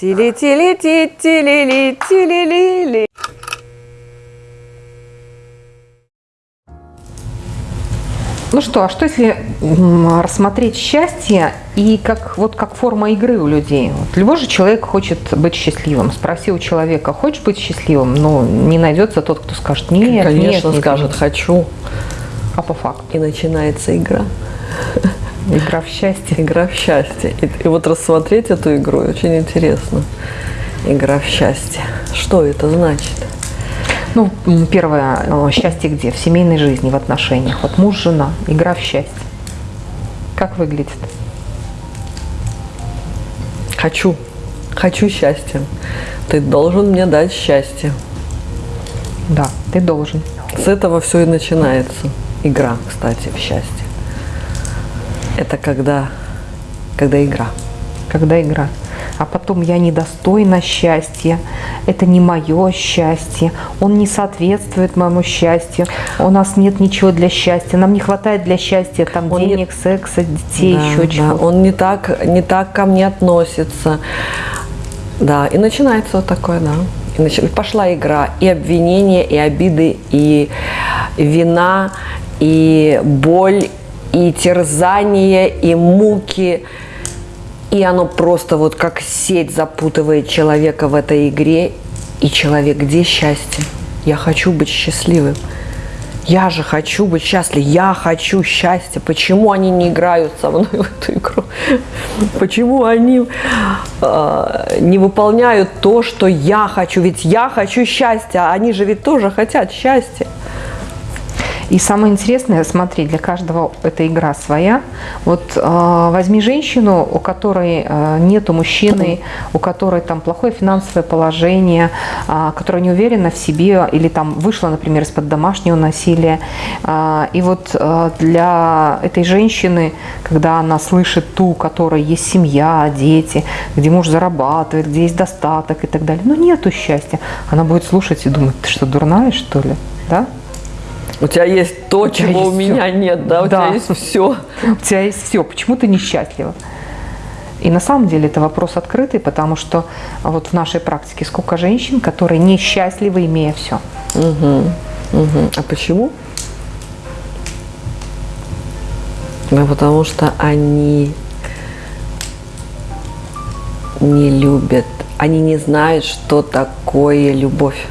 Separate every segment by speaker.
Speaker 1: Тили-тили-ти-тили-ли-тили-ли-ли.
Speaker 2: Ну что, а что если рассмотреть счастье и как, вот как форма игры у людей? Вот любой же человек хочет быть счастливым. Спроси у человека, хочешь быть счастливым? Ну, не найдется тот, кто скажет нет,
Speaker 1: Конечно,
Speaker 2: нет, не
Speaker 1: скажет «хочу».
Speaker 2: А по факту?
Speaker 1: И начинается игра.
Speaker 2: Игра в счастье.
Speaker 1: Игра в счастье. И, и вот рассмотреть эту игру очень интересно. Игра в счастье. Что это значит?
Speaker 2: Ну, первое, э, счастье где? В семейной жизни, в отношениях. Вот муж, жена, игра в счастье. Как выглядит?
Speaker 1: Хочу. Хочу счастья. Ты должен мне дать счастье.
Speaker 2: Да, ты должен.
Speaker 1: С этого все и начинается. Игра, кстати, в счастье. Это когда, когда игра.
Speaker 2: когда игра. А потом я недостойна счастья, это не мое счастье, он не соответствует моему счастью, у нас нет ничего для счастья, нам не хватает для счастья там
Speaker 1: Он не-
Speaker 2: денег, секса, детей,
Speaker 1: Да,
Speaker 2: еще
Speaker 1: да,
Speaker 2: чего-то.
Speaker 1: Он не так, не так ко мне относится. Да, и начинается вот такое, да. И нач- пошла игра. И обвинения, и обиды, и вина, и боль, и терзание, и муки. И оно просто вот как сеть запутывает человека в этой игре. И человек, где счастье? Я хочу быть счастливым. Я же хочу быть счастлив, я хочу счастья. Почему они не играют со мной в эту игру? Почему они э, не выполняют то, что я хочу? Ведь я хочу счастья, а они же ведь тоже хотят счастья.
Speaker 2: И самое интересное, смотри, для каждого эта игра своя. Вот э, возьми женщину, у которой э, нету мужчины, у которой там плохое финансовое положение, э, которая не уверена в себе или там вышла, например, из-под домашнего насилия. Э, и вот э, для этой женщины, когда она слышит ту, у которой есть семья, дети, где муж зарабатывает, где есть достаток и так далее, но нету счастья, она будет слушать и думать, ты что, дурная, что ли? Да?
Speaker 1: У тебя есть то,
Speaker 2: тебя
Speaker 1: чего у меня
Speaker 2: всё.
Speaker 1: нет, да? У
Speaker 2: Да.
Speaker 1: тебя есть все.
Speaker 2: У тебя есть все, почему ты несчастлива? И на самом деле это вопрос открытый, потому что вот в нашей практике сколько женщин, которые несчастливы, имея все.
Speaker 1: А почему? Ну, потому что они не любят, они не знают, что такое любовь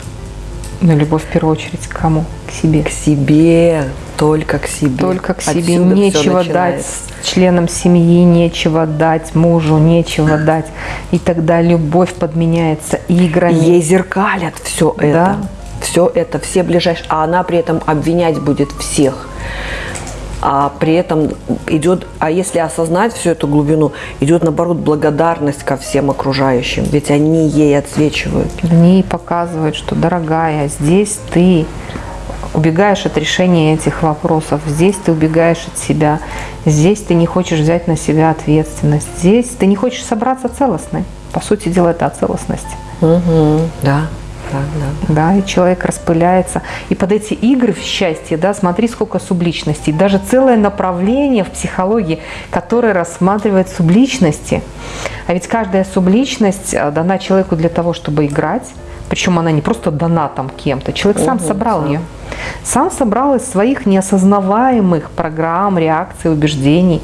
Speaker 2: Но любовь в первую очередь к кому? К себе.
Speaker 1: к себе, только к себе.
Speaker 2: Только к себе.
Speaker 1: Отсюда
Speaker 2: нечего дать членам семьи, нечего дать мужу, нечего дать. И тогда любовь подменяется играми.
Speaker 1: Ей зеркалят все
Speaker 2: Да.
Speaker 1: это. Все это, все ближайшие. А она при этом обвинять будет всех. А при этом идет, а если осознать всю эту глубину, идет наоборот благодарность ко всем окружающим, ведь они ей отсвечивают.
Speaker 2: в ней показывает, что, дорогая, здесь ты убегаешь от решения этих вопросов, здесь ты убегаешь от себя, здесь ты не хочешь взять на себя ответственность, здесь ты не хочешь собраться целостной. По сути дела, это о целостности.
Speaker 1: Угу. Да, да, да.
Speaker 2: Да, и человек распыляется. И под эти игры в счастье, да, смотри, сколько субличностей. Даже целое направление в психологии, которое рассматривает субличности. А ведь каждая субличность э, дана человеку для того, чтобы играть. Причем она не просто дана там кем-то. Человек сам
Speaker 1: Мгм,
Speaker 2: собрал
Speaker 1: сам.
Speaker 2: ее. Сам собрал из своих неосознаваемых программ, реакций, убеждений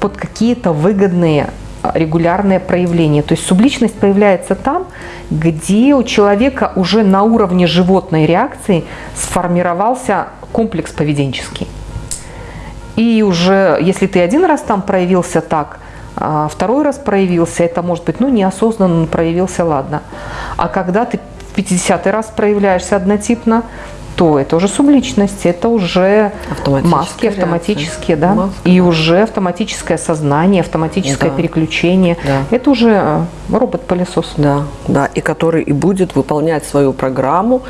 Speaker 2: под какие-то выгодные а, регулярные проявления. То есть субличность появляется там, где у человека уже на уровне животной реакции сформировался комплекс поведенческий. И уже, если ты один раз там проявился так, а второй раз проявился, это может быть, ну, неосознанно проявился, ладно. А когда ты в 50 раз проявляешься однотипно, то это уже субличность, это уже маски автоматические, да.
Speaker 1: Маска,
Speaker 2: и уже автоматическое сознание, автоматическое
Speaker 1: Да.
Speaker 2: переключение.
Speaker 1: Да.
Speaker 2: Это уже э, робот-пылесос.
Speaker 1: Да, да, и который и будет выполнять свою программу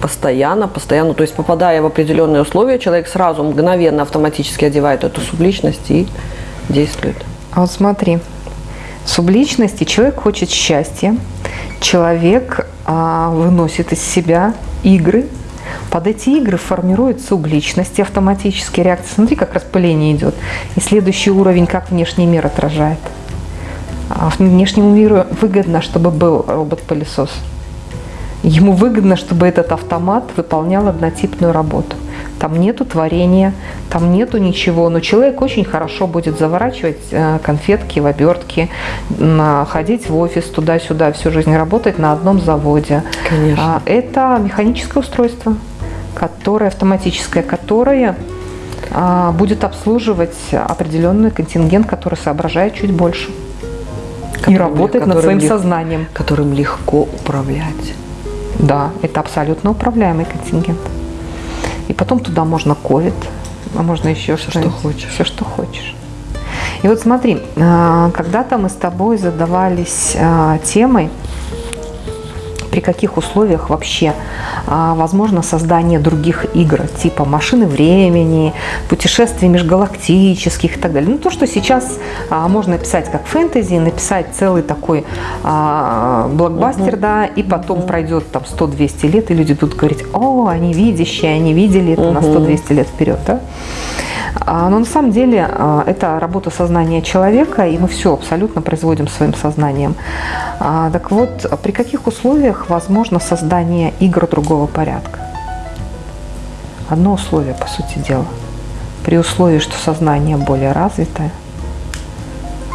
Speaker 1: постоянно, постоянно. То есть, попадая в определенные условия, человек сразу мгновенно автоматически одевает эту субличность и действует.
Speaker 2: А вот смотри, субличности человек хочет счастья, человек а, выносит из себя игры, под эти игры формирует субличность, автоматически реакция. Смотри, как распыление идет. И следующий уровень, как внешний мир отражает. А внешнему миру выгодно, чтобы был робот-пылесос. Ему выгодно, чтобы этот автомат выполнял однотипную работу. Там нету творения, там нету ничего, но человек очень хорошо будет заворачивать э, конфетки в обертки, ходить в офис туда-сюда, всю жизнь работать на одном заводе.
Speaker 1: Конечно.
Speaker 2: А, это механическое устройство, которое автоматическое, которое а, будет обслуживать определенный контингент, который соображает чуть больше и работает над своим
Speaker 1: лег-
Speaker 2: сознанием.
Speaker 1: Которым легко управлять.
Speaker 2: Да, это абсолютно управляемый контингент. И потом туда можно ковид, а можно еще
Speaker 1: Всё,
Speaker 2: что
Speaker 1: что хочешь.
Speaker 2: Все, что хочешь. И вот смотри, а, когда-то мы с тобой задавались а, темой, при каких условиях вообще возможно создание других игр, типа машины времени, путешествий межгалактических и так далее. Ну, то, что сейчас а, можно писать как фэнтези, написать целый такой а, блокбастер, да, и потом пройдет там 100-200 лет, и люди будут говорить, о, они видящие, они видели это на 100-200 лет вперед, да. А, Но на самом деле а, это работа сознания человека, и мы все абсолютно производим своим сознанием. А, Так вот, при каких условиях возможно создание игр другого порядка? Одно условие, по сути дела. При условии, что сознание более развитое,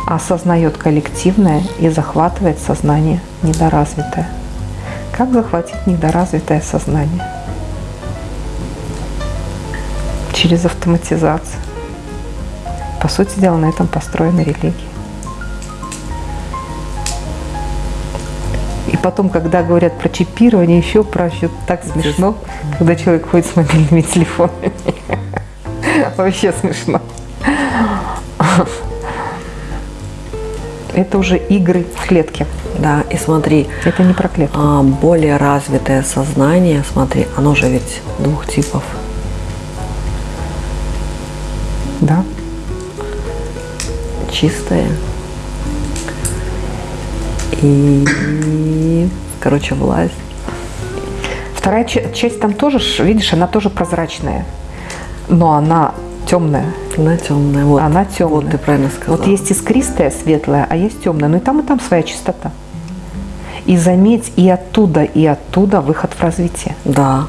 Speaker 2: осознает коллективное и захватывает сознание недоразвитое. Как захватить недоразвитое сознание? Через автоматизацию. По сути дела, на этом построена религия. И потом, когда говорят про чипирование, еще проще, так смешно, когда человек ходит с мобильными телефонами. Вообще смешно. Это уже игры в клетке.
Speaker 1: Да, и смотри,
Speaker 2: Это не про клетку.
Speaker 1: а, более развитое сознание, смотри, оно же ведь двух типов.
Speaker 2: Да.
Speaker 1: чистое. И, короче, власть.
Speaker 2: Вторая ча- часть там тоже, видишь, она тоже прозрачная, но она темная.
Speaker 1: Она темная. Вот.
Speaker 2: Она темная.
Speaker 1: Вот ты правильно сказала.
Speaker 2: Вот есть искристая, светлая, а есть темная. Но и там, и там своя чистота. И заметь, и оттуда, и оттуда выход в развитие.
Speaker 1: Да.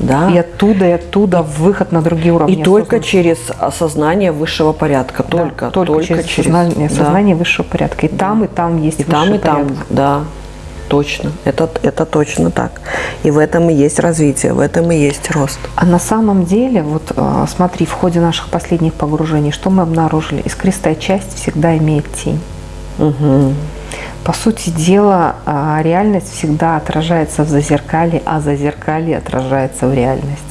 Speaker 1: Да.
Speaker 2: И оттуда, и оттуда выход на другие уровни.
Speaker 1: И только
Speaker 2: осознанности.
Speaker 1: через осознание высшего порядка.
Speaker 2: Да,
Speaker 1: Только,
Speaker 2: только, через, сознание,
Speaker 1: да.
Speaker 2: сознание высшего порядка. И там, и там есть
Speaker 1: И там,
Speaker 2: высший
Speaker 1: и там,
Speaker 2: порядок.
Speaker 1: да. Точно. Это, это точно так. И в этом и есть развитие, в этом и есть рост.
Speaker 2: А на самом деле, вот э, смотри, в ходе наших последних погружений, что мы обнаружили? Искристая часть всегда имеет тень.
Speaker 1: Угу.
Speaker 2: По сути дела, а, реальность всегда отражается в зазеркале, а зазеркалье отражается в реальности.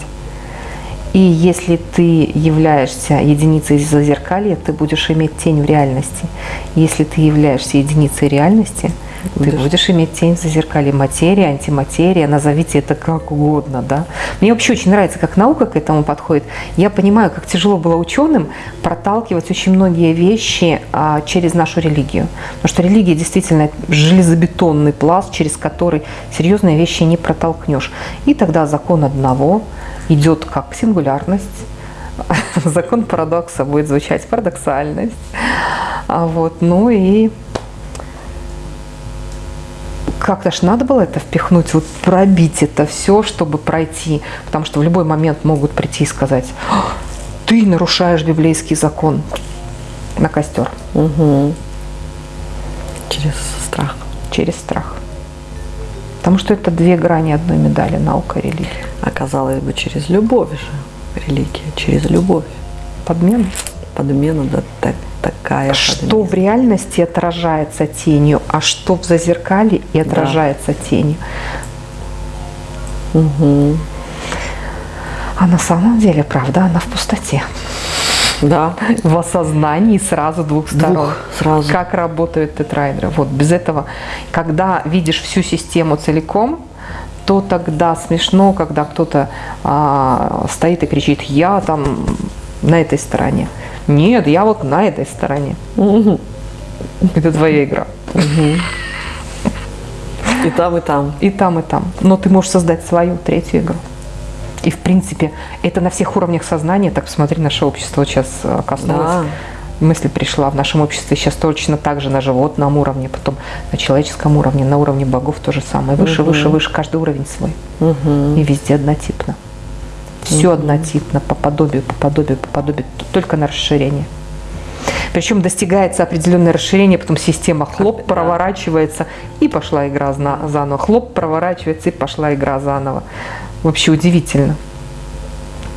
Speaker 2: И если ты являешься единицей зазеркалья, ты будешь иметь тень в реальности. Если ты являешься единицей реальности, ты
Speaker 1: Будешь.
Speaker 2: иметь тень в зазеркалье. Материя, антиматерия, назовите это как угодно. Да? Мне вообще очень нравится, как наука к этому подходит. Я понимаю, как тяжело было ученым проталкивать очень многие вещи а, через нашу религию. Потому что религия действительно железобетонный пласт, через который серьезные вещи не протолкнешь. И тогда закон одного идет как сингулярность, закон парадокса будет звучать парадоксальность. А вот, ну и как-то ж надо было это впихнуть, вот пробить это все, чтобы пройти. Потому что в любой момент могут прийти и сказать, «А, ты нарушаешь библейский закон на костер
Speaker 1: Угу. Через страх.
Speaker 2: через страх. Потому что это две грани одной медали, наука и религия.
Speaker 1: Оказалось бы, через любовь же. Религия. Через любовь.
Speaker 2: Подмена.
Speaker 1: Подмена, да, так, такая
Speaker 2: Что в реальности отражается тенью, а что в зазеркале и отражается тенью.
Speaker 1: Мгм.
Speaker 2: А на самом деле, правда, она в пустоте.
Speaker 1: Да.
Speaker 2: В осознании сразу двух сторон.
Speaker 1: Двух сразу.
Speaker 2: Как работают тетрайдеры. Вот без этого, когда видишь всю систему целиком, то тогда смешно, когда кто-то а, стоит и кричит, я там на этой стороне. Нет, я вот на этой стороне.
Speaker 1: Мгм.
Speaker 2: Это твоя игра.
Speaker 1: И там, и там.
Speaker 2: И там, и там. Но ты можешь создать свою третью игру. И, в принципе, это на всех уровнях сознания. Так посмотри, наше общество сейчас э, коснулось
Speaker 1: Да.
Speaker 2: мысль пришла в нашем обществе сейчас точно так же на животном уровне, потом на человеческом уровне, на уровне богов то же самое. Выше,
Speaker 1: Мгм.
Speaker 2: выше, выше, каждый уровень свой.
Speaker 1: Мгм.
Speaker 2: И везде однотипно. Все однотипно, по подобию, по подобию, по подобию, только на расширение. Причем достигается определенное расширение, потом система хлоп проворачивается и пошла игра заново. Хлоп проворачивается и пошла игра заново. Вообще удивительно.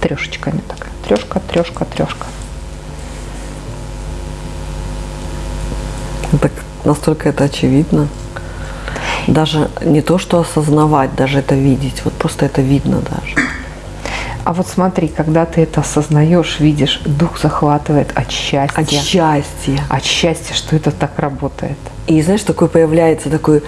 Speaker 2: Трешечками такая. Трешка, трешка, трешка.
Speaker 1: Так настолько это очевидно. Даже не то, что осознавать, даже это видеть. Вот просто это видно даже.
Speaker 2: А вот смотри, когда ты это осознаешь, видишь, дух захватывает от счастья.
Speaker 1: От счастья.
Speaker 2: От счастья, что это так работает.
Speaker 1: И знаешь, такой появляется такой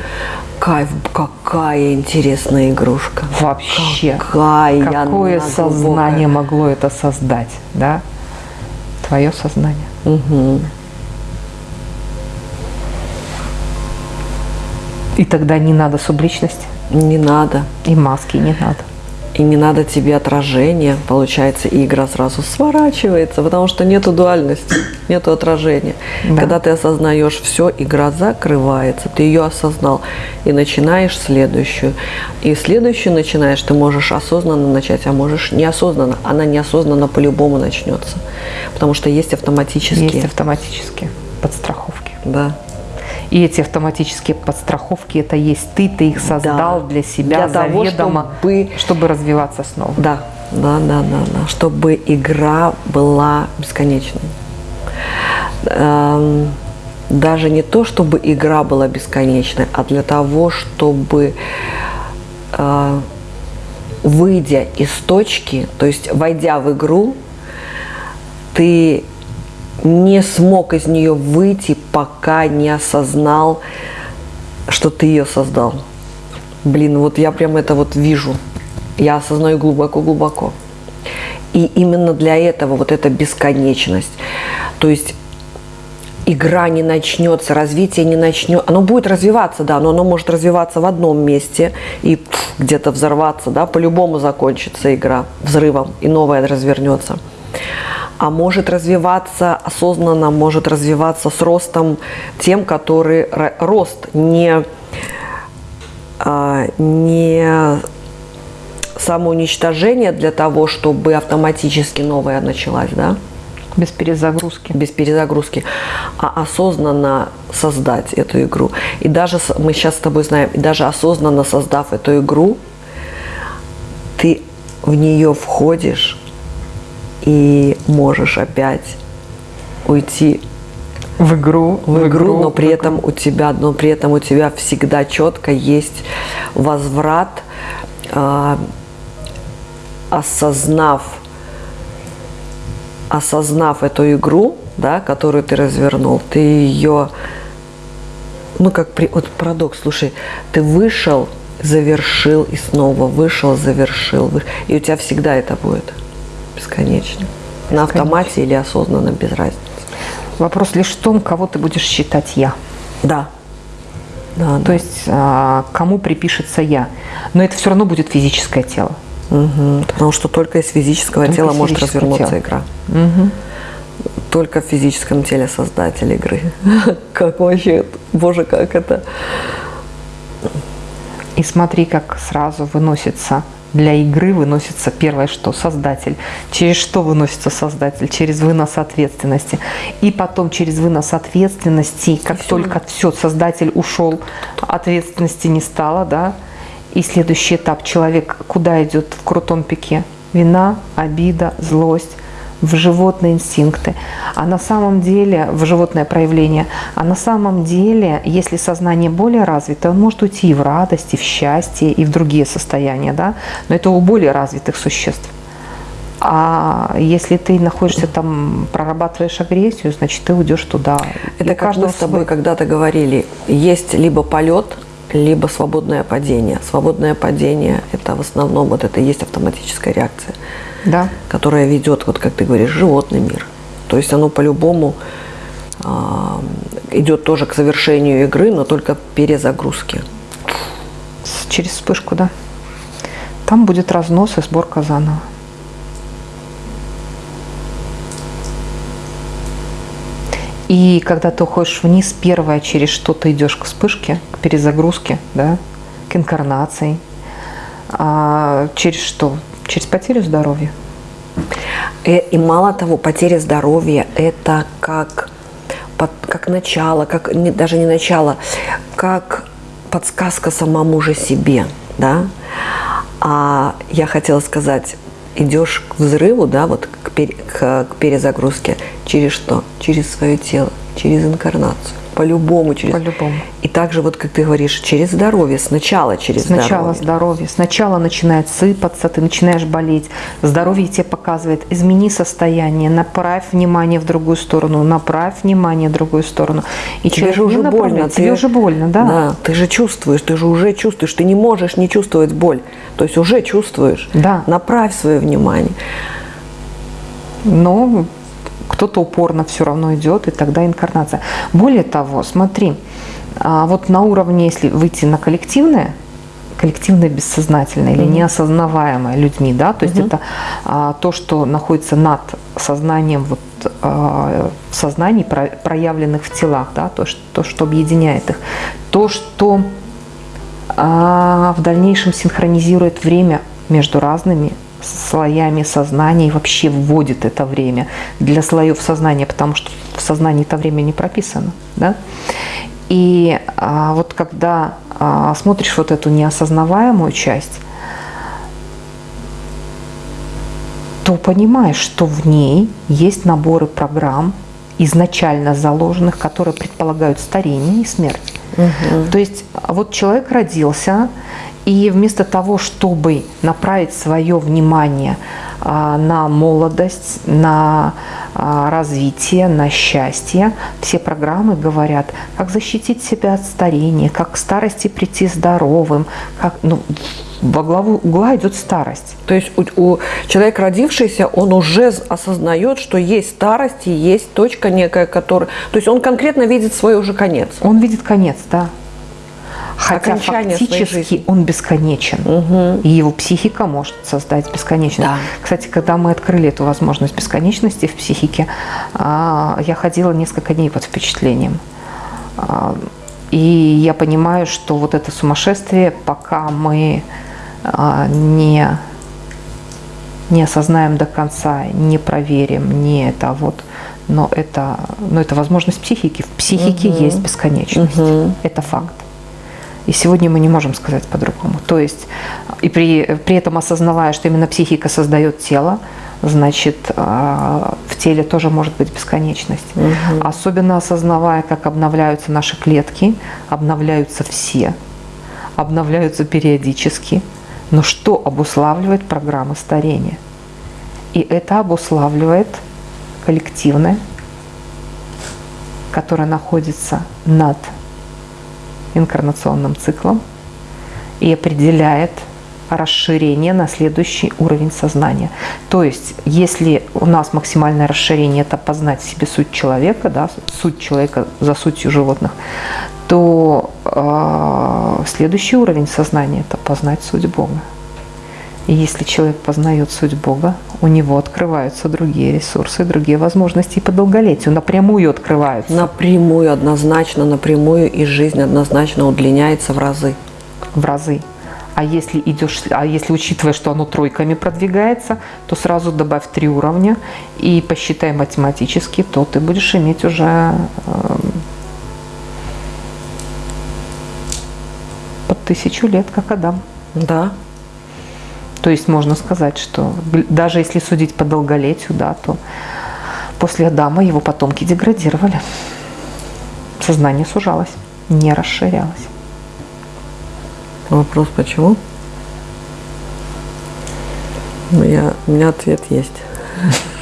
Speaker 1: кайф, какая интересная игрушка.
Speaker 2: Вообще.
Speaker 1: Какая
Speaker 2: Какое сознание могло это создать, да? Твое сознание.
Speaker 1: Мгм.
Speaker 2: И тогда не надо субличности,
Speaker 1: Не надо.
Speaker 2: и маски не надо.
Speaker 1: И не надо тебе отражения. Получается, и игра сразу сворачивается, потому что нету дуальности, нету отражения.
Speaker 2: Да.
Speaker 1: Когда ты осознаешь все, игра закрывается, ты ее осознал и начинаешь следующую. И следующую начинаешь, ты можешь осознанно начать, а можешь неосознанно. Она неосознанно по-любому начнется, потому что есть автоматические.
Speaker 2: Есть автоматические подстраховки.
Speaker 1: Да.
Speaker 2: И эти автоматические подстраховки, это есть ты, ты их создал
Speaker 1: Да.
Speaker 2: для себя
Speaker 1: Для того,
Speaker 2: заведомо,
Speaker 1: чтобы-
Speaker 2: чтобы развиваться снова.
Speaker 1: Да, да, да, да, да. Чтобы игра была бесконечной. Эм, Даже не то, чтобы игра была бесконечной, а для того, чтобы э, выйдя из точки, то есть войдя в игру, ты не смог из нее выйти, пока не осознал, что ты ее создал. Блин, вот я прям это вот вижу. Я осознаю глубоко-глубоко. И именно для этого вот эта бесконечность. То есть игра не начнется, развитие не начнет. Оно будет развиваться, да, но оно может развиваться в одном месте и где-то взорваться, да, по-любому закончится игра взрывом, и новая развернется. А может развиваться осознанно, может развиваться с ростом тем, который ро- рост не, а, не самоуничтожение для того, чтобы автоматически новая началась, да,
Speaker 2: Без перезагрузки.
Speaker 1: без перезагрузки, а осознанно создать эту игру. И даже мы сейчас с тобой знаем, и даже осознанно создав эту игру, ты в нее входишь и можешь опять уйти
Speaker 2: В игру,
Speaker 1: в игру, но при
Speaker 2: в
Speaker 1: этом у тебя, но при этом у тебя всегда четко есть возврат, а, осознав, осознав эту игру, да, которую ты развернул, ты ее, ну как при, вот парадокс, слушай, ты вышел, завершил и снова вышел, завершил, и у тебя всегда это будет бесконечно. На автомате или осознанно, без разницы.
Speaker 2: Вопрос лишь в том, кого ты будешь считать я.
Speaker 1: Да. Да,
Speaker 2: То есть а, кому припишется я. Но это все равно будет физическое тело.
Speaker 1: Мгм. Потому что только из физического
Speaker 2: Только
Speaker 1: тела
Speaker 2: из
Speaker 1: может
Speaker 2: физического
Speaker 1: развернуться
Speaker 2: тела.
Speaker 1: игра. Только в физическом теле создатель игры. Как вообще, боже, как это.
Speaker 2: И смотри, как сразу выносится для игры выносится первое что? Создатель. Через что выносится создатель? Через вынос ответственности. И потом через вынос ответственности, как
Speaker 1: всё.
Speaker 2: только все, создатель ушел, ответственности не стало, да? И следующий этап человек куда идет в крутом пике? Вина, обида, злость в животные инстинкты, а на самом деле, в животное проявление, а на самом деле, если сознание более развито, он может уйти и в радость, и в счастье, и в другие состояния, да, но это у более развитых существ. А если ты находишься там, прорабатываешь агрессию, значит, ты уйдешь туда. И
Speaker 1: Это
Speaker 2: у
Speaker 1: как мы с тобой
Speaker 2: свой.
Speaker 1: когда-то говорили, есть либо полет, либо свободное падение. Свободное падение – это в основном вот это и есть автоматическая реакция,
Speaker 2: Да.
Speaker 1: которая ведет, вот как ты говоришь, животный мир. То есть оно по-любому а, идет тоже к завершению игры, но только перезагрузки.
Speaker 2: Через вспышку, да. Там будет разнос и сборка заново. И когда ты уходишь вниз, первое, через что ты идешь к вспышке, к перезагрузке, да, к инкарнации, а через что? Через потерю здоровья.
Speaker 1: И, э, и мало того, потеря здоровья – это как, под, как начало, как не, даже не начало, как подсказка самому же себе, да. А я хотела сказать, идешь к взрыву, да, вот к, пере, к, к перезагрузке, через что? Через свое тело, через инкарнацию. По-любому через.
Speaker 2: По-любому.
Speaker 1: И также, вот как ты говоришь, через здоровье, сначала через
Speaker 2: сначала
Speaker 1: здоровье.
Speaker 2: здоровье. Сначала начинает сыпаться, ты начинаешь болеть. Здоровье тебе показывает, измени состояние, направь внимание в другую сторону, направь внимание в другую сторону.
Speaker 1: И тебе же уже больно.
Speaker 2: Тебе ты, уже больно, да.
Speaker 1: Да, ты же чувствуешь, ты же уже чувствуешь, ты не можешь не чувствовать боль. То есть уже чувствуешь.
Speaker 2: Да.
Speaker 1: Направь свое внимание.
Speaker 2: Но кто-то упорно все равно идет, и тогда инкарнация. Более того, смотри, а вот на уровне, если выйти на коллективное, коллективное бессознательное или неосознаваемое людьми, да, то есть mm-hmm. это а, то, что находится над сознанием, вот а, в сознании, про, проявленных в телах, да, то, что, то, что объединяет их, то, что а, в дальнейшем синхронизирует время между разными слоями сознания и вообще вводит это время для слоев сознания, потому что в сознании это время не прописано. Да? И а, вот когда а, смотришь вот эту неосознаваемую часть, то понимаешь, что в ней есть наборы программ, изначально заложенных, которые предполагают старение и смерть. Угу. То есть вот человек родился, и вместо того, чтобы направить свое внимание а, на молодость, на а, развитие, на счастье, все программы говорят, как защитить себя от старения, как к старости прийти здоровым, как, ну, во главу угла идет старость.
Speaker 1: То есть у, у человека родившийся, он уже осознает, что есть старость и есть точка некая, которая... То есть он конкретно видит свой уже конец.
Speaker 2: Он видит конец, да. Хотя фактически он бесконечен, угу. и его психика может создать бесконечность. Да. Кстати, когда мы открыли эту возможность бесконечности в психике, а, я ходила несколько дней под впечатлением. А, и я понимаю, что вот это сумасшествие, пока мы а, не, не осознаем до конца, не проверим, не это вот, но это, но это возможность психики. В психике угу. есть бесконечность. Угу. Это факт. И сегодня мы не можем сказать по-другому. То есть, и при, при этом осознавая, что именно психика создает тело, значит, а, в теле тоже может быть бесконечность. Угу. Особенно осознавая, как обновляются наши клетки, обновляются все, обновляются периодически. Но что обуславливает программа старения? И это обуславливает коллективное, которое находится над инкарнационным циклом и определяет расширение на следующий уровень сознания. То есть, если у нас максимальное расширение – это познать себе суть человека, да, суть человека за сутью животных, то э, следующий уровень сознания – это познать суть Бога. И если человек познает суть Бога, у него открываются другие ресурсы, другие возможности и по долголетию напрямую открываются.
Speaker 1: Напрямую, однозначно, напрямую, и жизнь однозначно удлиняется в разы.
Speaker 2: В разы. А если идешь, а если учитывая, что оно тройками продвигается, то сразу добавь три уровня и посчитай математически, то ты будешь иметь уже э, под тысячу лет, как Адам.
Speaker 1: Да,
Speaker 2: то есть можно сказать, что даже если судить по долголетию, да, то после Адама его потомки деградировали. Сознание сужалось, не расширялось.
Speaker 1: Вопрос почему? Ну, я, у меня ответ есть.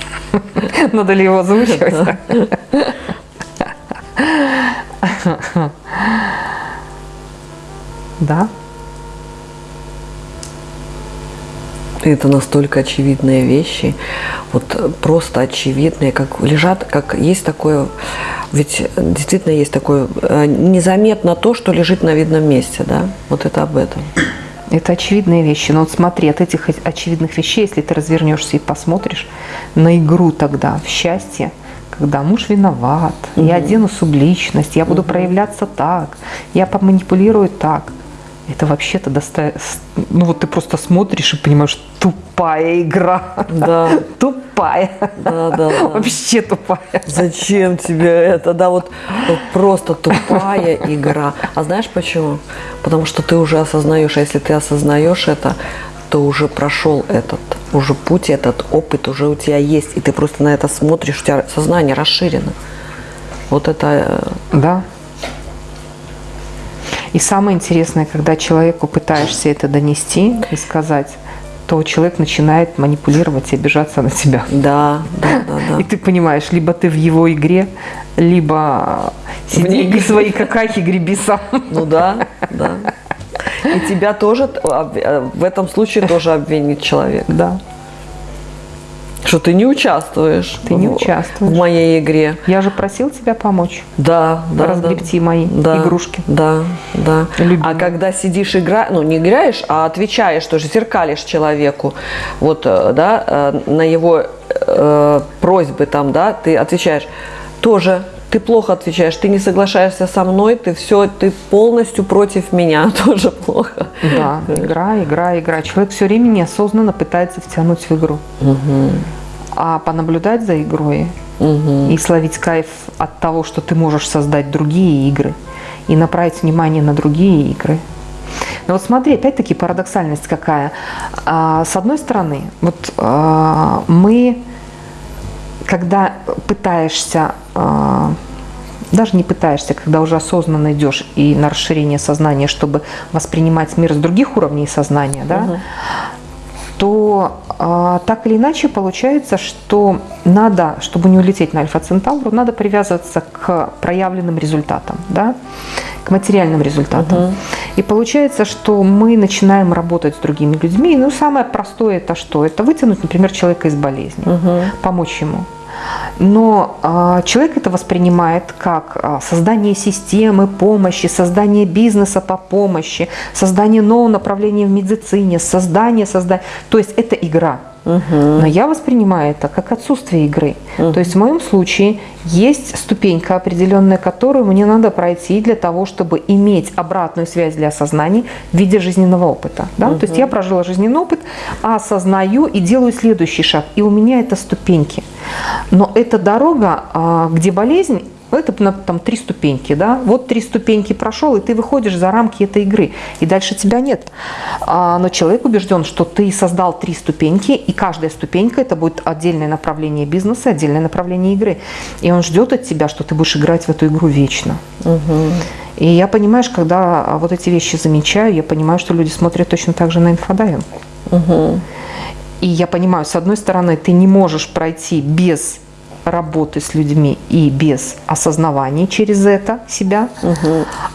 Speaker 2: Надо ли его озвучивать? Да.
Speaker 1: это настолько очевидные вещи, вот просто очевидные, как лежат, как есть такое, ведь действительно есть такое, э, незаметно то, что лежит на видном месте, да, вот это об этом.
Speaker 2: Это очевидные вещи, но вот смотри, от этих очевидных вещей, если ты развернешься и посмотришь на игру тогда в счастье, когда муж виноват, я одену субличность, я буду проявляться так, я поманипулирую так. Это вообще-то доста... Ну вот ты просто смотришь и понимаешь, тупая игра.
Speaker 1: Да.
Speaker 2: Тупая.
Speaker 1: Да, да, да.
Speaker 2: Вообще тупая.
Speaker 1: Зачем тебе это? Да, вот, вот просто тупая игра. А знаешь почему? Потому что ты уже осознаешь, а если ты осознаешь это, то уже прошел этот, уже путь, этот опыт уже у тебя есть, и ты просто на это смотришь, у тебя сознание расширено. Вот это... э,
Speaker 2: Да. И самое интересное, когда человеку пытаешься это донести и сказать, то человек начинает манипулировать и обижаться на тебя.
Speaker 1: Да, да, да, да.
Speaker 2: И ты понимаешь, либо ты в его игре, либо сиди в свои какахи греби сам.
Speaker 1: Ну да, да. И тебя тоже э, в этом случае тоже обвинит человек,
Speaker 2: Да.
Speaker 1: Что ты не участвуешь.
Speaker 2: Ты не участвуешь.
Speaker 1: в моей игре.
Speaker 2: Я же просил тебя помочь.
Speaker 1: Да, да, да.
Speaker 2: разгребти мои
Speaker 1: Да,
Speaker 2: игрушки.
Speaker 1: Да, да.
Speaker 2: Любимые.
Speaker 1: А когда сидишь игра, ну не играешь, а отвечаешь, тоже зеркалишь человеку, вот, э, да, э, на его э, просьбы там, да, ты отвечаешь, тоже ты плохо отвечаешь, ты не соглашаешься со мной, ты все, ты полностью против меня, тоже плохо.
Speaker 2: Да, игра, игра, игра. Человек все время неосознанно пытается втянуть в игру. А понаблюдать за игрой и словить кайф от того, что ты можешь создать другие игры и направить внимание на другие игры. Но вот смотри, опять-таки парадоксальность какая. А, С одной стороны, вот а, мы, когда пытаешься, а, даже не пытаешься, когда уже осознанно идешь и на расширение сознания, чтобы воспринимать мир с других уровней сознания, да, то а, так или иначе получается, что надо, чтобы не улететь на Альфа-Центавру, надо привязываться к проявленным результатам, да, к материальным результатам. И получается, что мы начинаем работать с другими людьми. Ну, самое простое это что? Это вытянуть, например, человека из болезни, помочь ему. Но а, человек это воспринимает как а, создание системы помощи, создание бизнеса по помощи, создание нового направления в медицине, создание, создание. То есть это игра. Но я воспринимаю это как отсутствие игры. То есть в моем случае есть ступенька определенная, которую мне надо пройти для того, чтобы иметь обратную связь для осознания в виде жизненного опыта. Да? То есть я прожила жизненный опыт, осознаю и делаю следующий шаг. И у меня это ступеньки. Но эта дорога, а, где болезнь, это там три ступеньки, да? Вот три ступеньки прошел, и ты выходишь за рамки этой игры, и дальше тебя нет. А, но человек убежден, что ты создал три ступеньки, и каждая ступенька это будет отдельное направление бизнеса, отдельное направление игры. И он ждет от тебя, что ты будешь играть в эту игру вечно. И я, понимаешь, когда а, вот эти вещи замечаю, я понимаю, что люди смотрят точно так же на инфодайвинг. И я понимаю, с одной стороны, ты не можешь пройти без работы с людьми и без осознавания через это себя.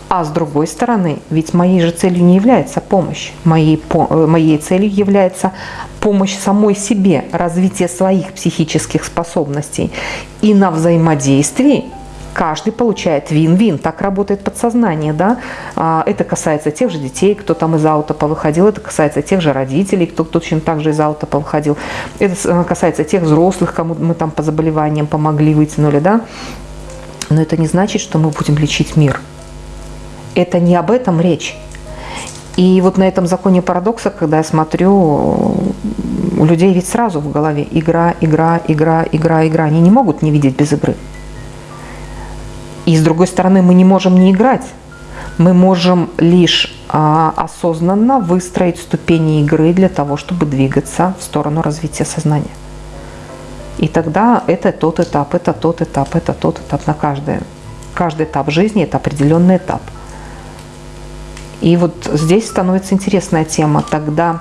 Speaker 2: А с другой стороны, ведь моей же целью не является помощь. Моей, по- э, моей целью является помощь самой себе, развитие своих психических способностей. И на взаимодействии каждый получает вин-вин. Так работает подсознание, да. А, Это касается тех же детей, кто там из аута повыходил, это касается тех же родителей, кто точно так же из аута повыходил. Это э, касается тех взрослых, кому мы там по заболеваниям помогли, вытянули, да. Но это не значит, что мы будем лечить мир. Это не об этом речь. И вот на этом законе парадокса, когда я смотрю, у людей ведь сразу в голове игра, игра, игра, игра, игра. Они не могут не видеть без игры. И с другой стороны, мы не можем не играть. Мы можем лишь а, осознанно выстроить ступени игры для того, чтобы двигаться в сторону развития сознания. И тогда это тот этап, это тот этап, это тот этап на каждый. Каждый этап жизни – это определенный этап. И вот здесь становится интересная тема. Тогда,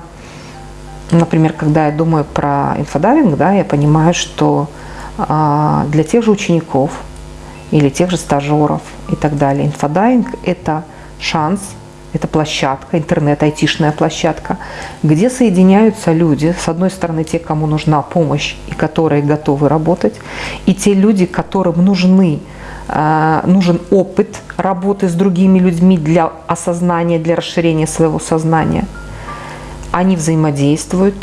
Speaker 2: например, когда я думаю про инфодайвинг, да, я понимаю, что а, для тех же учеников или тех же стажеров и так далее, инфодайвинг – это шанс, это площадка, интернет-айтишная площадка, где соединяются люди, с одной стороны, те, кому нужна помощь и которые готовы работать, и те люди, которым нужны а, нужен опыт работы с другими людьми для осознания, для расширения своего сознания. Они взаимодействуют,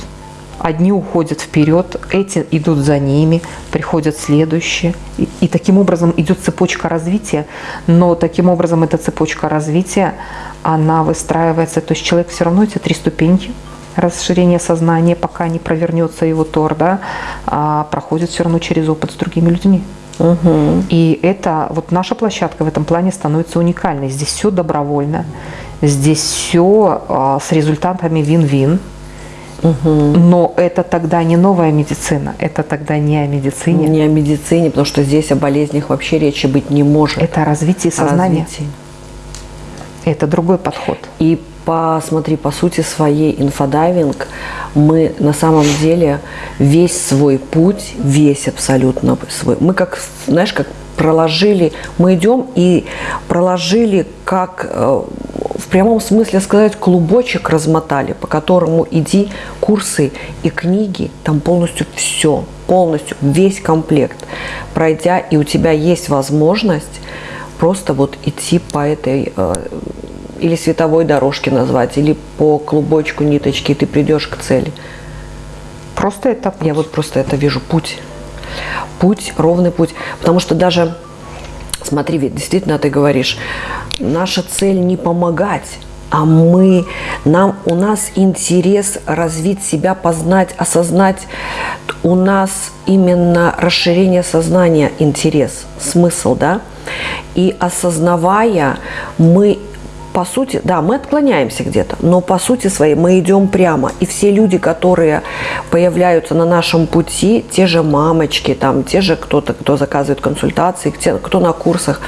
Speaker 2: одни уходят вперед, эти идут за ними, приходят следующие. И, И таким образом идет цепочка развития, но таким образом эта цепочка развития, она выстраивается, то есть человек все равно эти три ступеньки, расширение сознания, пока не провернется его тор, да, а проходит все равно через опыт с другими людьми.
Speaker 1: Угу.
Speaker 2: И это, вот наша площадка в этом плане становится уникальной. Здесь все добровольно, здесь все а, с результатами вин-вин. Но это тогда не новая медицина, это тогда не о медицине.
Speaker 1: Не о медицине, потому что здесь о болезнях вообще речи быть не может.
Speaker 2: Это о развитии сознания.
Speaker 1: Развитие.
Speaker 2: Это другой подход.
Speaker 1: И посмотри, по сути своей инфодайвинг, мы на самом деле весь свой путь, весь абсолютно свой, мы как, знаешь, как проложили, мы идем и проложили, как э, прямом смысле сказать, клубочек размотали, по которому иди курсы и книги, там полностью все, полностью весь комплект пройдя, и у тебя есть возможность просто вот идти по этой э, или световой дорожке назвать, или по клубочку ниточки, и ты придешь к цели.
Speaker 2: Просто это путь.
Speaker 1: Я вот просто это вижу, путь. Путь, ровный путь. Потому что даже, смотри, ведь действительно ты говоришь, наша цель не помогать, а мы, нам, у нас интерес развить себя, познать, осознать. У нас именно расширение сознания интерес, смысл, да? И осознавая, мы по сути, да, мы отклоняемся где-то, но по сути своей мы идем прямо. И все люди, которые появляются на нашем пути, те же мамочки, там, те же кто-то, кто заказывает консультации, кто на курсах,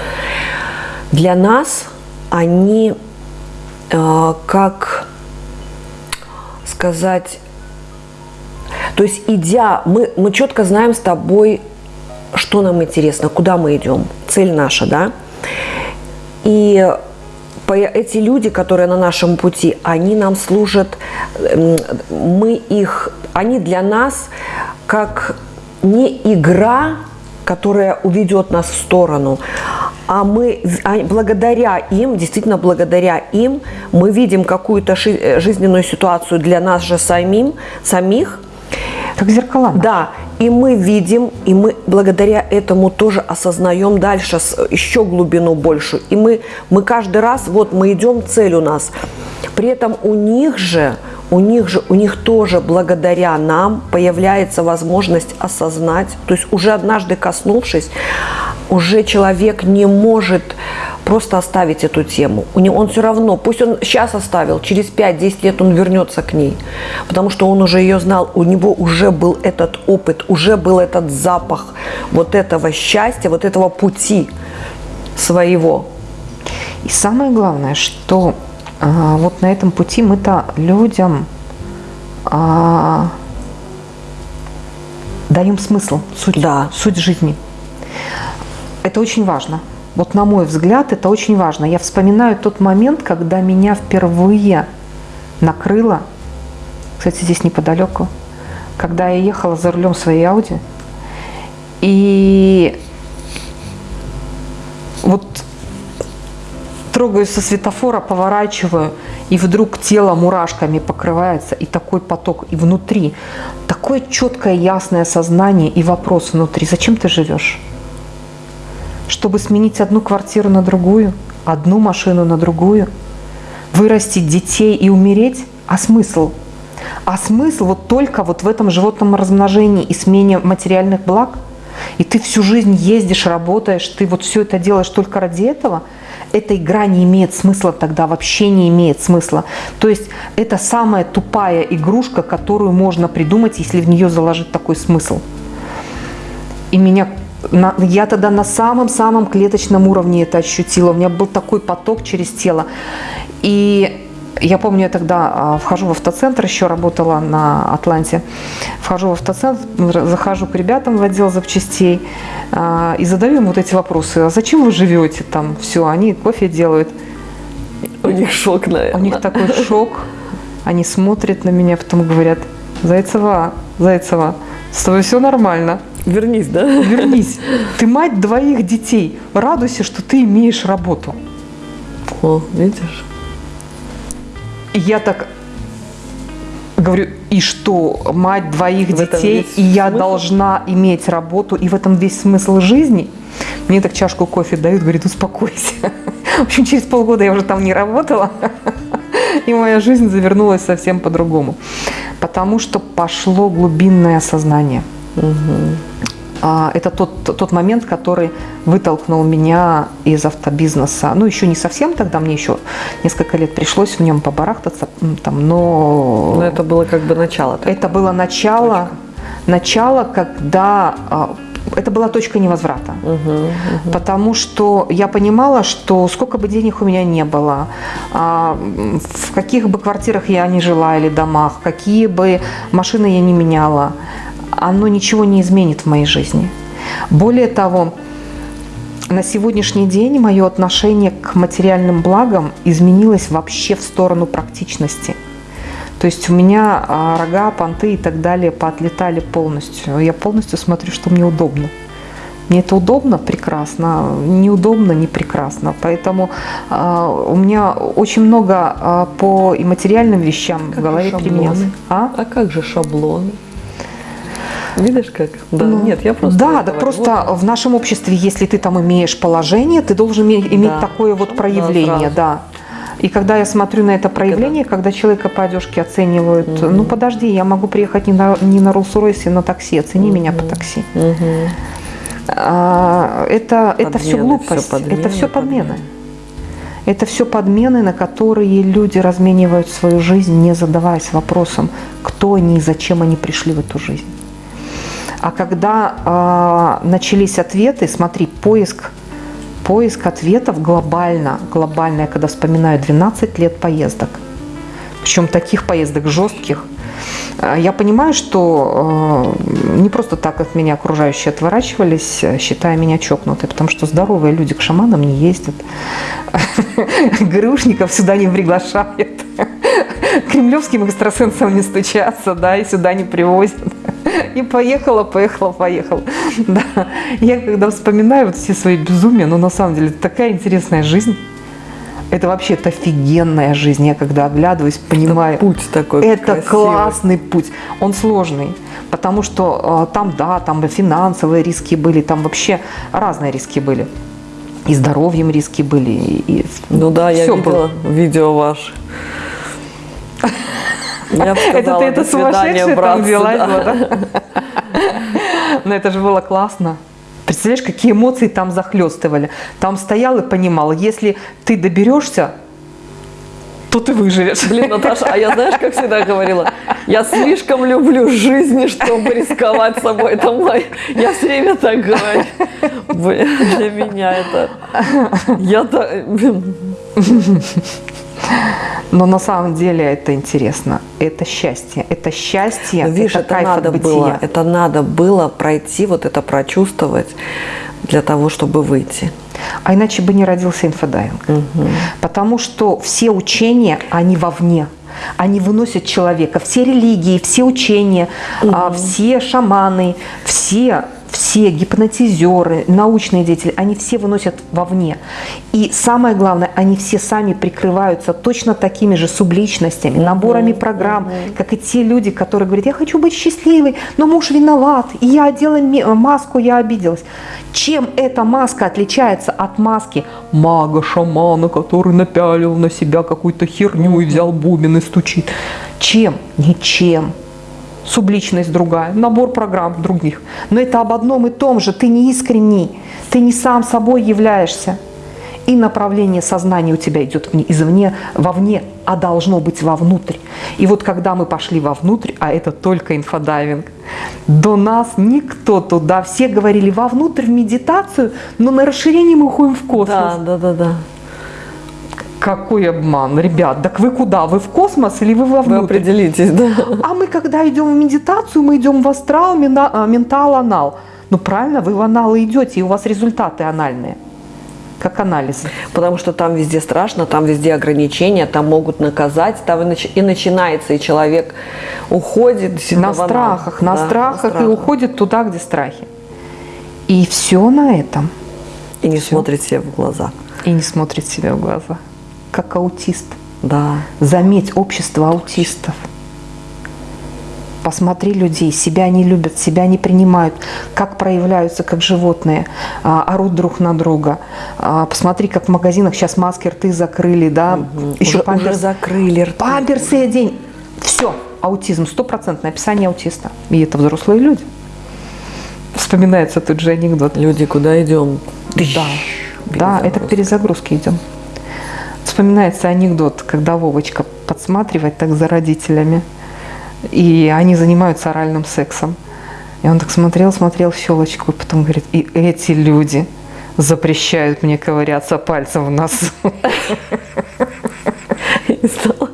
Speaker 1: для нас они э, как сказать, то есть идя, мы, мы четко знаем с тобой, что нам интересно, куда мы идем, цель наша, да, и эти люди, которые на нашем пути, они нам служат, эм, мы их, они для нас как не игра, которая уведет нас в сторону, а мы а благодаря им, действительно благодаря им, мы видим какую-то э, жизненную ситуацию для нас же самим, самих.
Speaker 2: Как зеркала.
Speaker 1: Да, и мы видим, и мы благодаря этому тоже осознаем дальше еще глубину большую. И мы, мы каждый раз, вот мы идем, цель у нас. При этом у них же, у них же, у них тоже благодаря нам появляется возможность осознать, то есть уже однажды коснувшись, уже человек не может просто оставить эту тему. У него, он все равно, пусть он сейчас оставил, через 5-10 лет он вернется к ней, потому что он уже ее знал, у него уже был этот опыт, уже был этот запах вот этого счастья, вот этого пути своего.
Speaker 2: И самое главное, что вот на этом пути мы-то людям а, даем смысл, суть,
Speaker 1: да.
Speaker 2: суть жизни. Это очень важно. Вот на мой взгляд, это очень важно. Я вспоминаю тот момент, когда меня впервые накрыло, кстати, здесь неподалеку, когда я ехала за рулем своей Ауди, и вот трогаюсь со светофора, поворачиваю, и вдруг тело мурашками покрывается, и такой поток, и внутри такое четкое, ясное сознание и вопрос внутри, зачем ты живешь? чтобы сменить одну квартиру на другую, одну машину на другую, вырастить детей и умереть? А смысл? А смысл вот только вот в этом животном размножении и смене материальных благ? И ты всю жизнь ездишь, работаешь, ты вот все это делаешь только ради этого? Эта игра не имеет смысла тогда, вообще не имеет смысла. То есть это самая тупая игрушка, которую можно придумать, если в нее заложить такой смысл. И меня я тогда на самом-самом клеточном уровне это ощутила. У меня был такой поток через тело. И я помню, я тогда а, вхожу в автоцентр, еще работала на Атланте. Вхожу в автоцентр, захожу к ребятам в отдел запчастей а, и задаю им вот эти вопросы. А зачем вы живете там? Все, они кофе делают.
Speaker 1: У них шок, наверное.
Speaker 2: У них такой шок. Они смотрят на меня, потом говорят, Зайцева, Зайцева, с тобой все нормально.
Speaker 1: Вернись, да?
Speaker 2: Вернись. Ты мать двоих детей. Радуйся, что ты имеешь работу.
Speaker 1: О, видишь?
Speaker 2: И я так говорю, и что, мать двоих
Speaker 1: В
Speaker 2: детей, и я
Speaker 1: смысл?
Speaker 2: должна иметь работу, и в этом весь смысл жизни. Мне так чашку кофе дают, говорит, успокойся. В общем, через полгода я уже там не работала, и моя жизнь завернулась совсем по-другому. Потому что пошло глубинное осознание. Это тот, тот момент, который вытолкнул меня из автобизнеса. Ну, еще не совсем тогда, мне еще несколько лет пришлось в нем побарахтаться, там, но
Speaker 1: Но это было как бы начало. такое.
Speaker 2: это было начало, начало, когда а, это была точка невозврата. Потому что я понимала, что сколько бы денег у меня не было, а, в каких бы квартирах я ни жила или домах, какие бы машины я не меняла, оно ничего не изменит в моей жизни. Более того, на сегодняшний день мое отношение к материальным благам изменилось вообще в сторону практичности. То есть у меня а, рога, понты и так далее поотлетали полностью. Я полностью смотрю, что мне удобно. Мне это удобно, прекрасно, неудобно, не прекрасно. Поэтому а, у меня очень много а, по и материальным вещам
Speaker 1: Как
Speaker 2: в голове применялось. А?
Speaker 1: А как же шаблоны? Видишь как? Да,
Speaker 2: Ну,
Speaker 1: нет, я просто...
Speaker 2: Да, да,
Speaker 1: вот
Speaker 2: просто в нашем обществе, если ты там имеешь положение, ты должен име- иметь
Speaker 1: Да.
Speaker 2: такое вот проявление, да. И когда я смотрю на это проявление, когда человека по одежке оценивают, ну подожди, я могу приехать не на, не на Rolls-Royce, на такси, оцени меня по такси.
Speaker 1: Мгм.
Speaker 2: А, это, это все
Speaker 1: Подмены,
Speaker 2: глупость,
Speaker 1: всё подмены,
Speaker 2: это все подмены.
Speaker 1: подмены.
Speaker 2: Это все подмены, на которые люди разменивают свою жизнь, не задаваясь вопросом, кто они и зачем они пришли в эту жизнь. А когда а, начались ответы, смотри, поиск, поиск ответов глобально, глобально, я когда вспоминаю 12 лет поездок, причем таких поездок жестких, а, я понимаю, что э, не просто так от меня окружающие отворачивались, э, считая меня чокнутой, потому что здоровые люди к шаманам не ездят, ГРУшников сюда не приглашают, кремлевским экстрасенсам не стучатся, да, и сюда не привозят. И поехала, поехала, поехала. Да. Я когда вспоминаю вот все свои безумия, ну на самом деле это такая интересная жизнь. Это вообще это офигенная жизнь. Я когда оглядываюсь, понимаю,
Speaker 1: Путь такой
Speaker 2: это
Speaker 1: красивый.
Speaker 2: классный путь. Он сложный, потому что э, там, да, там финансовые риски были, там вообще разные риски были. И здоровьем риски были, и, и
Speaker 1: Ну да, я
Speaker 2: всё
Speaker 1: видела
Speaker 2: было.
Speaker 1: видео ваше. Я
Speaker 2: Это ты это
Speaker 1: «До свидания,
Speaker 2: сумасшедшая там
Speaker 1: братцы»,
Speaker 2: взялась,
Speaker 1: да.
Speaker 2: была, да? Но это же было классно. Представляешь, какие эмоции там захлестывали. Там стоял и понимал, если ты доберешься, то ты выживешь.
Speaker 1: Блин, Наташа, а я знаешь, как всегда говорила, я слишком люблю жизни, чтобы рисковать собой. Это мой... Я все время так говорю. Блин, для меня это... Я-то...
Speaker 2: Но на самом деле это интересно. Это счастье. Это счастье.
Speaker 1: Ну, видишь,
Speaker 2: это,
Speaker 1: это
Speaker 2: кайф
Speaker 1: надо
Speaker 2: от
Speaker 1: было, это надо было пройти, вот это прочувствовать для того, чтобы выйти.
Speaker 2: А иначе бы не родился инфодайвинг. Потому что все учения, они вовне. Они выносят человека. Все религии, все учения, а, все шаманы, все, все гипнотизеры, научные деятели, они все выносят вовне. И самое главное, они все сами прикрываются точно такими же субличностями, наборами программ, как и те люди, которые говорят, я хочу быть счастливой, но муж виноват, и я одела маску, я обиделась. Чем эта маска отличается от маски мага-шамана, который напялил на себя какую-то херню и взял бубен и стучит? Чем? Ничем. Субличность другая, набор программ других. Но это об одном и том же. Ты не искренний, ты не сам собой являешься. И направление сознания у тебя идет вне- извне, вовне, а должно быть вовнутрь. И вот когда мы пошли вовнутрь, а это только инфодайвинг, до нас никто туда, все говорили вовнутрь в медитацию, но на расширение мы уходим в космос.
Speaker 1: Да, да, да, да.
Speaker 2: Какой обман, ребят, так вы куда? Вы в космос или вы
Speaker 1: Вы
Speaker 2: вовнутрь?
Speaker 1: определитесь, да.
Speaker 2: А мы когда идем в медитацию, мы идем в астрал, а, ментал, анал. Ну правильно, вы в аналы идете, и у вас результаты анальные, как анализы.
Speaker 1: Потому что там везде страшно, там везде ограничения, там могут наказать, там и, нач- и начинается, и человек уходит
Speaker 2: на страхах, на
Speaker 1: Да,
Speaker 2: страхах и уходит туда, где страхи. И все на этом.
Speaker 1: И не
Speaker 2: Всё.
Speaker 1: смотрит себе в глаза.
Speaker 2: И не смотрит себе в глаза. Как аутист.
Speaker 1: Да.
Speaker 2: Заметь, общество аутистов. посмотри людей, себя не любят, себя не принимают, как проявляются как животные, а, орут друг на друга. А, посмотри, как в магазинах сейчас маски рты закрыли, да, еще
Speaker 1: Уже,
Speaker 2: памперс,
Speaker 1: уже закрыли рты.
Speaker 2: памперсы одень. Все, аутизм, стопроцентное описание аутиста. И это взрослые люди. Вспоминается тут же анекдот.
Speaker 1: Люди, куда идем?
Speaker 2: Да, да, это к перезагрузке идем. Вспоминается анекдот, когда Вовочка подсматривает так за родителями, и они занимаются оральным сексом. И он так смотрел, смотрел в щелочку, и потом говорит, и эти люди запрещают мне ковыряться пальцем в носу.
Speaker 1: Стало.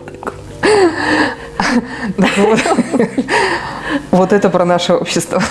Speaker 2: Вот это про наше общество.